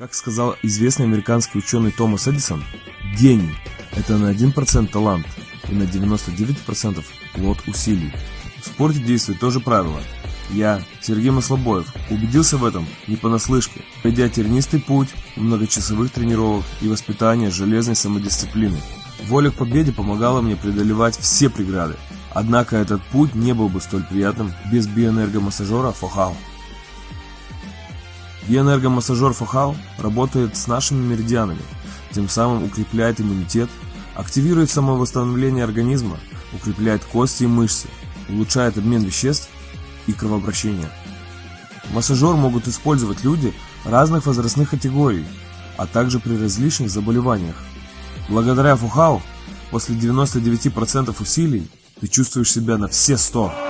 Как сказал известный американский ученый Томас Эдисон, гений – это на 1% талант и на 99% плод усилий. В спорте действует то же правило. Я, Сергей Маслобоев, убедился в этом не понаслышке, пройдя тернистый путь многочасовых тренировок и воспитания железной самодисциплины. Воля к победе помогала мне преодолевать все преграды, однако этот путь не был бы столь приятным без биоэнергомассажера Фохау. Биоэнергомассажер Фохау работает с нашими меридианами, тем самым укрепляет иммунитет, активирует самовосстановление организма, укрепляет кости и мышцы, улучшает обмен веществ и кровообращение. Массажер могут использовать люди разных возрастных категорий, а также при различных заболеваниях. Благодаря Фухау после 99% усилий ты чувствуешь себя на все 100%.